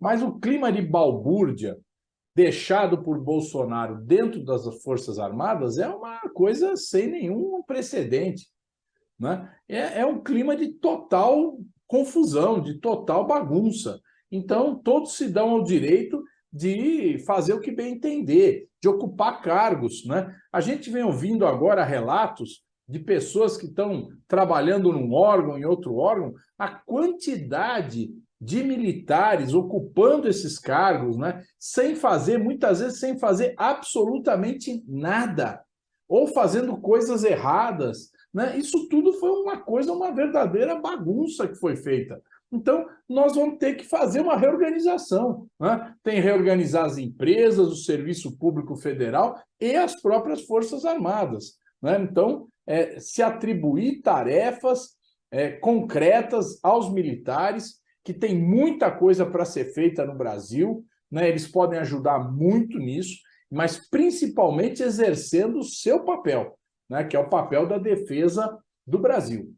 Mas o clima de balbúrdia deixado por Bolsonaro dentro das Forças Armadas é uma coisa sem nenhum precedente. Né? É, é um clima de total confusão, de total bagunça. Então, todos se dão ao direito de fazer o que bem entender, de ocupar cargos. Né? A gente vem ouvindo agora relatos de pessoas que estão trabalhando num órgão, em outro órgão, a quantidade de militares ocupando esses cargos, né, sem fazer, muitas vezes, sem fazer absolutamente nada, ou fazendo coisas erradas. Né? Isso tudo foi uma coisa, uma verdadeira bagunça que foi feita. Então, nós vamos ter que fazer uma reorganização. Né? Tem reorganizar as empresas, o Serviço Público Federal e as próprias Forças Armadas. Né? Então, é, se atribuir tarefas é, concretas aos militares, que tem muita coisa para ser feita no Brasil, né? eles podem ajudar muito nisso, mas principalmente exercendo o seu papel, né? que é o papel da defesa do Brasil.